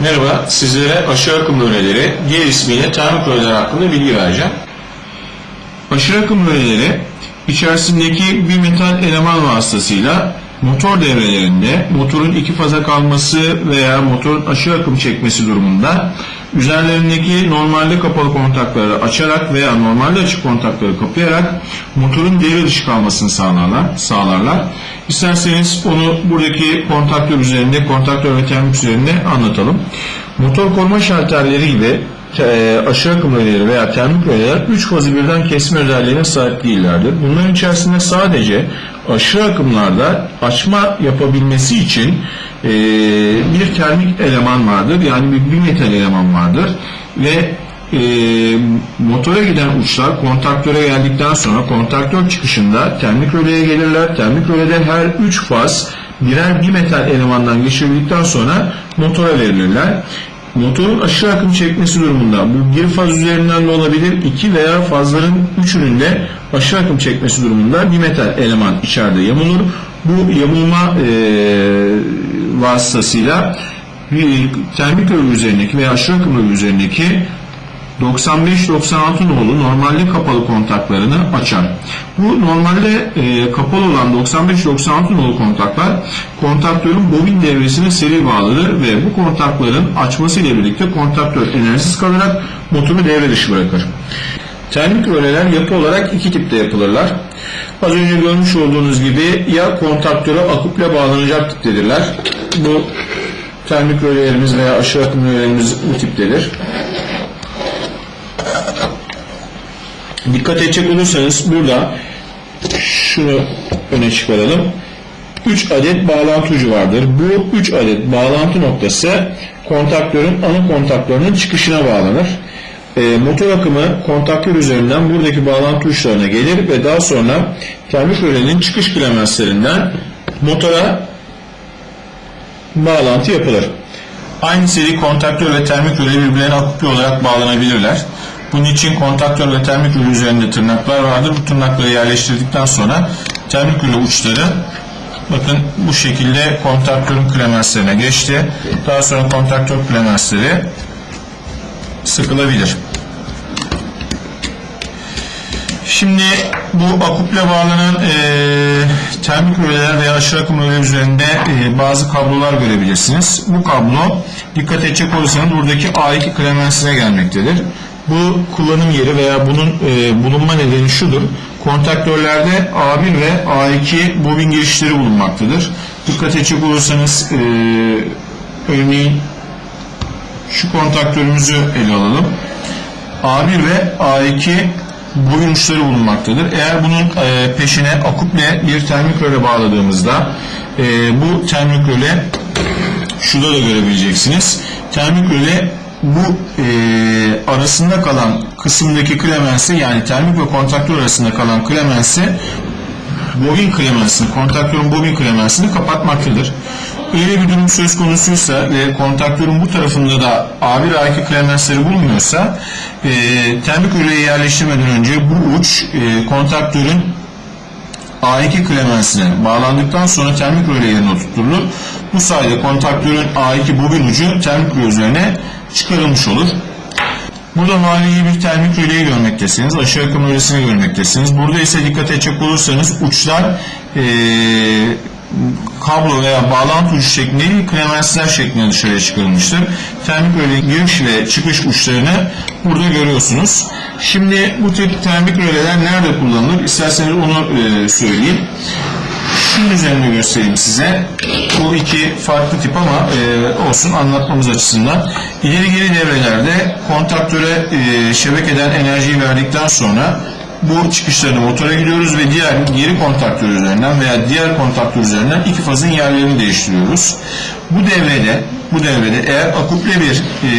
Merhaba, sizlere aşırı akım röleleri, diğer ismiyle termik röleler hakkında bilgi vereceğim. Aşırı akım röleleri, içerisindeki bir metal eleman vasıtasıyla motor devrelerinde motorun iki faza kalması veya motorun aşırı akım çekmesi durumunda üzerlerindeki normalde kapalı kontakları açarak veya normalde açık kontakları kapayarak motorun devre dışı kalmasını sağlarlar. sağlarlar. İsterseniz onu buradaki kontaktör üzerinde, kontaktör ve termik üzerinde anlatalım. Motor koruma şalterleri gibi e, aşırı akım röleleri veya termik röleler 3 fazı birden kesme özelliğine sahip değillerdir. Bunların içerisinde sadece aşırı akımlarda açma yapabilmesi için e, bir termik eleman vardır. Yani bir, bir metal eleman vardır. Ve e, motora giden uçlar kontaktöre geldikten sonra kontaktör çıkışında termik röleye gelirler. Termik rölede her 3 faz birer bir metal elemandan geçirildikten sonra motora verilirler. Motorun aşırı akım çekmesi durumunda bu bir faz üzerinden de olabilir, iki veya fazların üçünün de aşırı akım çekmesi durumunda bir metal eleman içeride yamulur. Bu yamulma e, vasıtasıyla termik örgü üzerindeki veya aşırı akım üzerindeki 95-96 nolu normalde kapalı kontaklarını açar. Bu normalde e, kapalı olan 95-96 nolu kontaklar kontaktörün bobin devresine seri bağlıdır ve bu kontakların açması ile birlikte kontaktör enerjisiz kalarak motoru devre dışı bırakır. Termik röleler yapı olarak iki tipte yapılırlar. Az önce görmüş olduğunuz gibi ya kontaktöre akuple bağlanacak tiptedirler. Bu termik rölelerimiz veya aşırı akım rölelerimiz bu tiptedir. Dikkat edecek olursanız burada şunu öne çıkaralım. 3 adet bağlantı ucu vardır. Bu 3 adet bağlantı noktası kontaktörün ana kontaktörünün çıkışına bağlanır. E, motor akımı kontaktör üzerinden buradaki bağlantı uçlarına gelir ve daha sonra termik rölenin çıkış klemenslerinden motora bağlantı yapılır. Aynı seri kontaktör ve termik röle birbirlerine akuple olarak bağlanabilirler. Bunun için kontaktör ve termik rüle üzerinde tırnaklar vardır. Bu tırnakları yerleştirdikten sonra termik rüle uçları bakın bu şekilde kontaktörün klemenslerine geçti. Daha sonra kontaktör klemensleri sıkılabilir. Şimdi bu akuple bağlanan e, termik röleler veya aşırı akım röleler üzerinde e, bazı kablolar görebilirsiniz. Bu kablo dikkat edecek olursanız buradaki A2 klemensine gelmektedir. Bu kullanım yeri veya bunun e, bulunma nedeni şudur. Kontaktörlerde A1 ve A2 bobin girişleri bulunmaktadır. Dikkat edecek olursanız e, örneğin şu kontaktörümüzü ele alalım. A1 ve A2 bobin uçları bulunmaktadır. Eğer bunun e, peşine akuple bir termik röle bağladığımızda e, bu termik röle şurada da görebileceksiniz. Termik röle bu e, arasında kalan kısımdaki klemensi yani termik ve kontaktör arasında kalan klemensi bobin klemensini, kontaktörün bobin klemensini kapatmaktadır. Öyle bir durum söz konusuysa ve kontaktörün bu tarafında da A1 A2 klemensleri bulunmuyorsa e, termik üreye yerleştirmeden önce bu uç e, kontaktörün A2 klemensine bağlandıktan sonra termik röle yerine oturtulur. Bu sayede kontaktörün A2 bobin ucu termik röle üzerine çıkarılmış olur. Burada manevi bir termik röleyi görmektesiniz. Aşağı akım rölesini görmektesiniz. Burada ise dikkat edecek olursanız uçlar ee, kablo veya bağlantı ucu şeklinde değil, klemensler şeklinde dışarıya çıkarılmıştır. Termik röle giriş ve çıkış uçlarını burada görüyorsunuz. Şimdi bu tip termik röleler nerede kullanılır? İsterseniz onu e, söyleyeyim. Şunun üzerinde göstereyim size. Bu iki farklı tip ama e, olsun anlatmamız açısından. İleri geri devrelerde kontaktöre e, şebekeden enerjiyi verdikten sonra bu çıkışlarını motora gidiyoruz ve diğer geri kontaktör üzerinden veya diğer kontaktör üzerinden iki fazın yerlerini değiştiriyoruz. Bu devrede bu devrede eğer akuple bir e,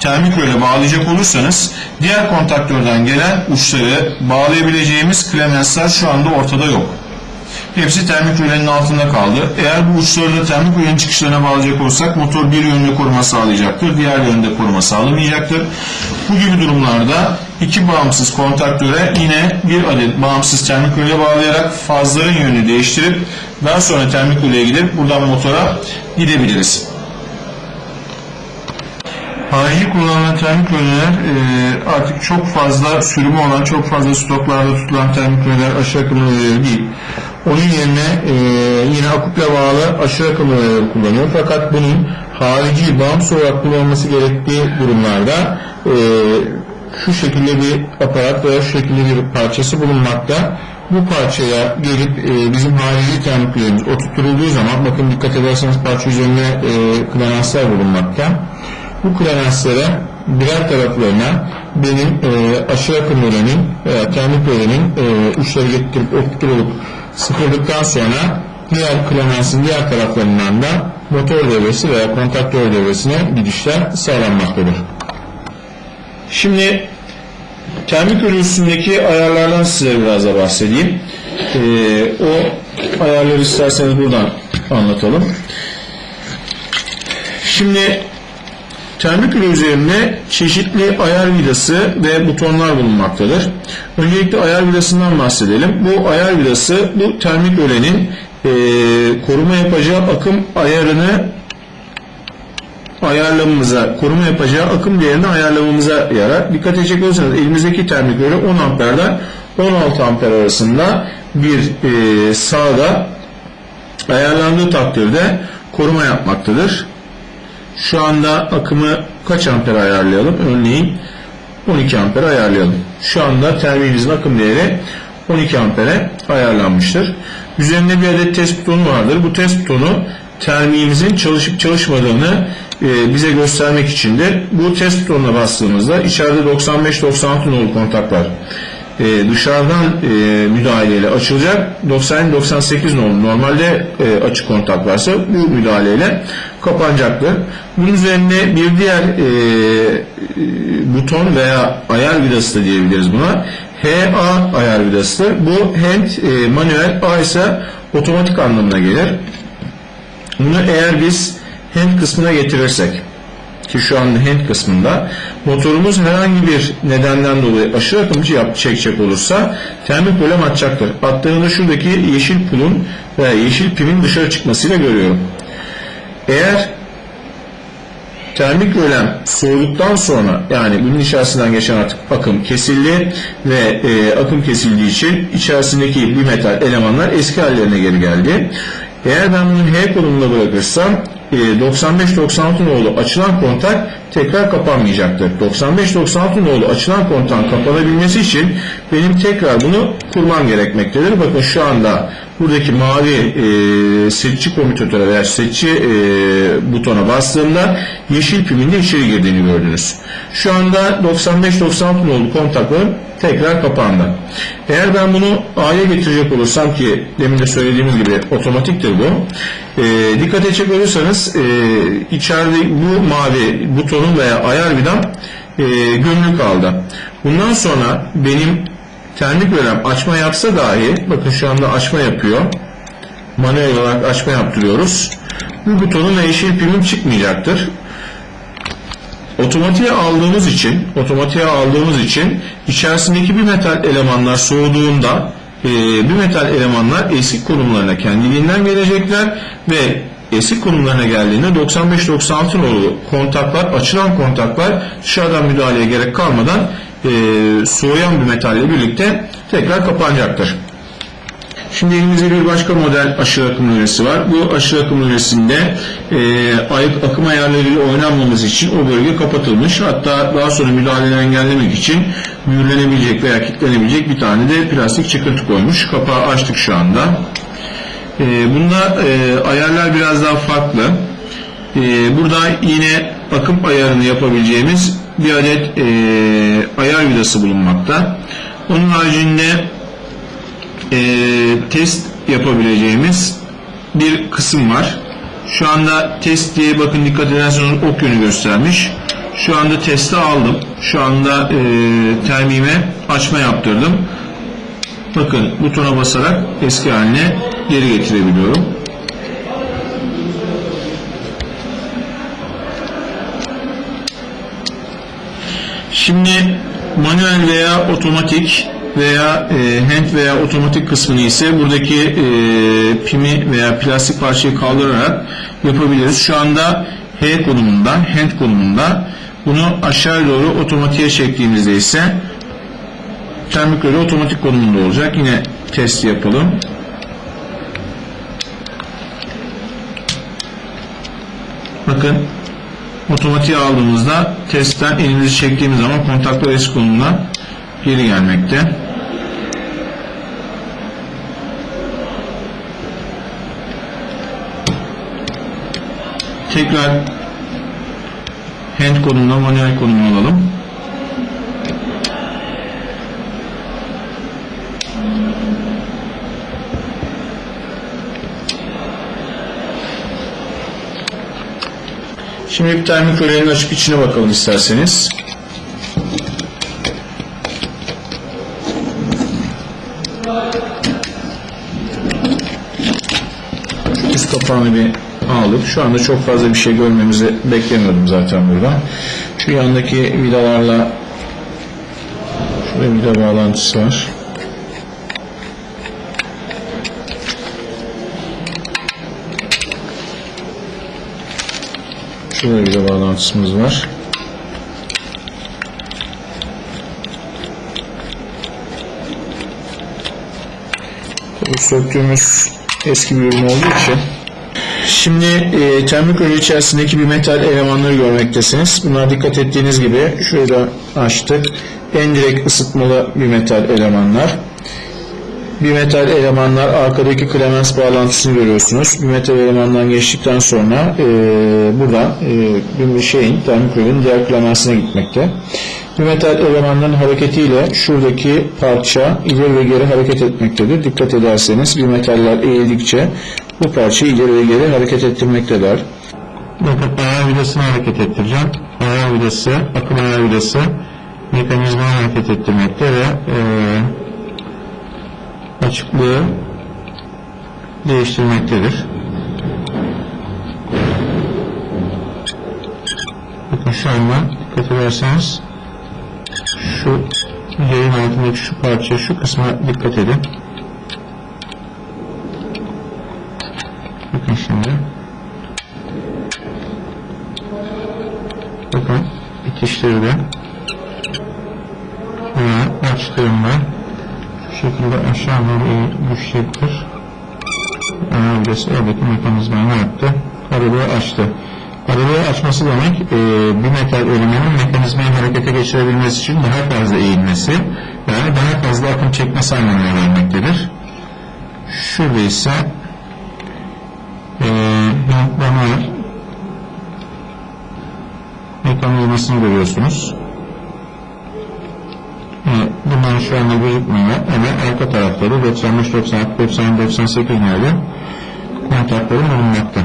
termik röle bağlayacak olursanız diğer kontaktörden gelen uçları bağlayabileceğimiz klemensler şu anda ortada yok. Hepsi termik rölenin altında kaldı. Eğer bu uçları da termik rölenin çıkışlarına bağlayacak olsak motor bir yönde koruma sağlayacaktır, diğer yönde koruma sağlamayacaktır. Bu gibi durumlarda iki bağımsız kontaktöre yine bir adet bağımsız termik röle bağlayarak fazların yönünü değiştirip daha sonra termik röleye gidip buradan motora gidebiliriz. Harici kullanılan termik röleler e, artık çok fazla sürümü olan, çok fazla stoklarda tutulan termik röleler aşırı akım röleleri değil. Onun yerine e, yine akuple bağlı aşırı akım röleleri kullanıyor. Fakat bunun harici, bağımsız olarak kullanılması gerektiği durumlarda e, şu şekilde bir aparat veya şu şekilde bir parçası bulunmakta. Bu parçaya gelip e, bizim harici termiklerimiz oturtulduğu zaman bakın dikkat ederseniz parça üzerinde e, klananslar bulunmakta. Bu klananslara birer taraflarına benim e, aşırı akım öğrenin veya termik öğrenin e, uçları getirip oturtulup sıfırdıktan sonra diğer klanansın diğer taraflarından da motor devresi veya kontaktör devresine gidişler sağlanmaktadır. Şimdi termik ürün üstündeki ayarlardan size biraz da bahsedeyim. Ee, o ayarları isterseniz buradan anlatalım. Şimdi termik ürün üzerinde çeşitli ayar vidası ve butonlar bulunmaktadır. Öncelikle ayar vidasından bahsedelim. Bu ayar vidası bu termik ölenin e, koruma yapacağı akım ayarını ayarlamamıza, koruma yapacağı akım değerini ayarlamamıza yarar. Dikkat edecek olursanız elimizdeki termik öyle 10 amperden 16 amper arasında bir e, sağda ayarlandığı takdirde koruma yapmaktadır. Şu anda akımı kaç amper ayarlayalım? Örneğin 12 amper ayarlayalım. Şu anda terminimizin akım değeri 12 ampere ayarlanmıştır. Üzerinde bir adet test butonu vardır. Bu test butonu terminimizin çalışıp çalışmadığını e, bize göstermek içindir. Bu test butonuna bastığımızda içeride 95-96 nolu kontaklar e, dışarıdan e, müdahaleyle açılacak. 90-98 nolu normalde e, açık kontak varsa bu müdahaleyle kapanacaktır. Bunun üzerine bir diğer e, buton veya ayar vidası da diyebiliriz buna. HA ayar vidasıdır. Bu hand e, manuel A ise otomatik anlamına gelir. Bunu eğer biz hand kısmına getirirsek ki şu anda hand kısmında motorumuz herhangi bir nedenden dolayı aşırı akımcı yap çekecek olursa termik bölüm atacaktır. Attığında şuradaki yeşil pulun veya yeşil pimin dışarı çıkmasıyla görüyorum. Eğer termik rölem soğuduktan sonra yani bunun içerisinden geçen artık akım kesildi ve e, akım kesildiği için içerisindeki bir metal elemanlar eski hallerine geri geldi. Eğer ben bunu H konumunda bırakırsam 95-96 nolu açılan kontak tekrar kapanmayacaktır. 95-96 nolu açılan kontağın kapanabilmesi için benim tekrar bunu kurmam gerekmektedir. Bakın şu anda buradaki mavi e, seçici komütatöre veya seçici e, butona bastığımda yeşil pimin içeri girdiğini gördünüz. Şu anda 95-96 nolu kontaklarım tekrar kapandı. Eğer ben bunu A'ya getirecek olursam ki demin de söylediğimiz gibi otomatiktir bu. E, dikkat edecek olursanız e, içeride bu mavi butonun veya ayar vidam e, gömülü kaldı. Bundan sonra benim termik bölüm açma yapsa dahi bakın şu anda açma yapıyor. Manuel olarak açma yaptırıyoruz. Bu butonun ve yeşil pilim çıkmayacaktır otomatiğe aldığımız için otomatiğe aldığımız için içerisindeki bir metal elemanlar soğuduğunda e, bir metal elemanlar eski konumlarına kendiliğinden gelecekler ve eski konumlarına geldiğinde 95-96 nolu kontaklar açılan kontaklar dışarıdan müdahaleye gerek kalmadan e, soğuyan bir metalle birlikte tekrar kapanacaktır. Şimdi elimizde bir başka model aşırı akım nöbesi var. Bu aşırı akım nöbesinde e, ayık akım ayarlarıyla oynanmaması için o bölge kapatılmış. Hatta daha sonra müdahaleleri engellemek için mühürlenebilecek veya kilitlenebilecek bir tane de plastik çıkıntı koymuş. Kapağı açtık şu anda. E, bunda e, ayarlar biraz daha farklı. E, burada yine akım ayarını yapabileceğimiz bir adet e, ayar vidası bulunmakta. Onun haricinde e, test yapabileceğimiz bir kısım var. Şu anda test diye bakın dikkat ederseniz ok yönü göstermiş. Şu anda testi aldım. Şu anda e, termime açma yaptırdım. Bakın butona basarak eski haline geri getirebiliyorum. Şimdi manuel veya otomatik veya e, hand veya otomatik kısmını ise buradaki e, pimi veya plastik parçayı kaldırarak yapabiliriz. Şu anda H konumunda, hand konumunda Bunu aşağı doğru otomatiğe çektiğimizde ise termik röle otomatik konumunda olacak. Yine test yapalım. Bakın otomatiğe aldığımızda testten elimizi çektiğimiz zaman kontaklar eski konumuna geri gelmekte. Tekrar hand konumuna manuel konumuna alalım. Şimdi bir termik rölenin açıp içine bakalım isterseniz. Üst kapağını bir aldık. Şu anda çok fazla bir şey görmemizi beklemiyordum zaten burada. Şu yandaki vidalarla şurada vida bağlantısı var. Şurada vida bağlantısımız var. Tabii söktüğümüz eski bir ürün olduğu için Şimdi e, termik röle içerisindeki bir metal elemanları görmektesiniz. Bunlar dikkat ettiğiniz gibi şurada açtık. En direkt ısıtmalı bir metal elemanlar. Bir metal elemanlar arkadaki klemens bağlantısını görüyorsunuz. Bir metal elemandan geçtikten sonra e, burada e, bir şeyin termik rölenin diğer klemensine gitmekte. Bir metal elemanların hareketiyle şuradaki parça ileri ve geri hareket etmektedir. Dikkat ederseniz bir metaller eğildikçe bu parçayı ileri ve geri hareket ettirmektedir. Bakın ayar vidasını hareket ettireceğim. Ayar vidası, akım ayar vidası mekanizmayı hareket ettirmekte ve e, açıklığı değiştirmektedir. Bakın şu anda dikkat ederseniz şu yayın altındaki şu parça, şu kısma dikkat edin. Bakın şimdi. Bakın bitiştirdi. Ve açtığımda şu eğip düşecektir. Öyleyse oradaki mekanizmayı ne yaptı? Arabayı açtı. Arabayı açması demek e, bir metal elemanın mekanizmayı harekete geçirebilmesi için daha fazla eğilmesi yani daha fazla akım çekmesi anlamına gelmektedir. Şurada ise e, damar mekanizmasını görüyorsunuz. Bunlar şu anda gözükmüyor ama arka tarafları 95, 96, 90, 98 nerede kontakları bulunmakta.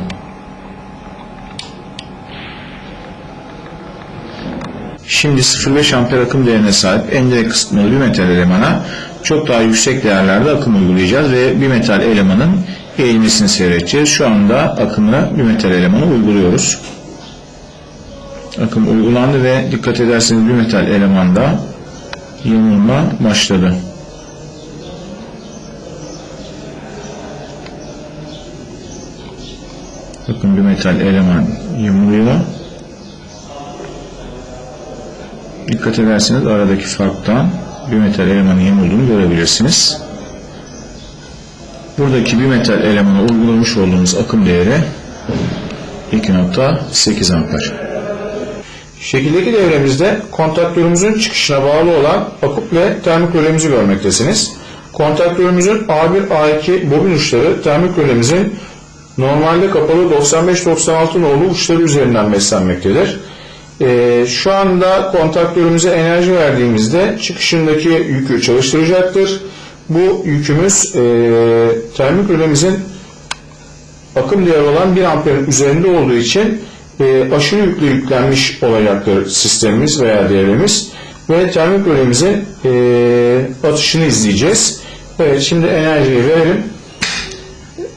Şimdi 0.5 amper akım değerine sahip en direkt kısıtmalı bir metal elemana çok daha yüksek değerlerde akım uygulayacağız ve bir metal elemanın eğilmesini seyredeceğiz. Şu anda akımı bir metal elemana uyguluyoruz. Akım uygulandı ve dikkat ederseniz bir metal elemanda yamulma başladı. Bakın bir metal eleman yamuluyor. Dikkat ederseniz aradaki farktan bir metal elemanın yamulduğunu görebilirsiniz. Buradaki bir metal elemana uygulamış olduğumuz akım değeri 2.8 amper. Şekildeki devremizde kontaktörümüzün çıkışına bağlı olan akup ve termik rölemizi görmektesiniz. Kontaktörümüzün A1, A2 bobin uçları termik rölemizin normalde kapalı 95-96 nolu uçları üzerinden beslenmektedir. Ee, şu anda kontaktörümüze enerji verdiğimizde çıkışındaki yükü çalıştıracaktır. Bu yükümüz e, termik rölemizin akım değeri olan 1 amperin üzerinde olduğu için e, aşırı yüklü yüklenmiş olacaktır sistemimiz veya devremiz ve termik rölemizin e, atışını izleyeceğiz. Evet şimdi enerjiyi verelim.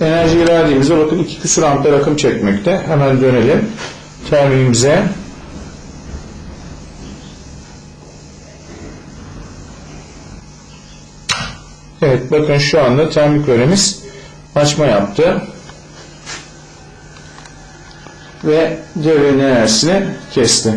Enerjiyi verdiğimizde bakın 2 küsur amper akım çekmekte. Hemen dönelim terminimize. Evet bakın şu anda termik rölemiz açma yaptı. Ve devrenin enerjisini kesti.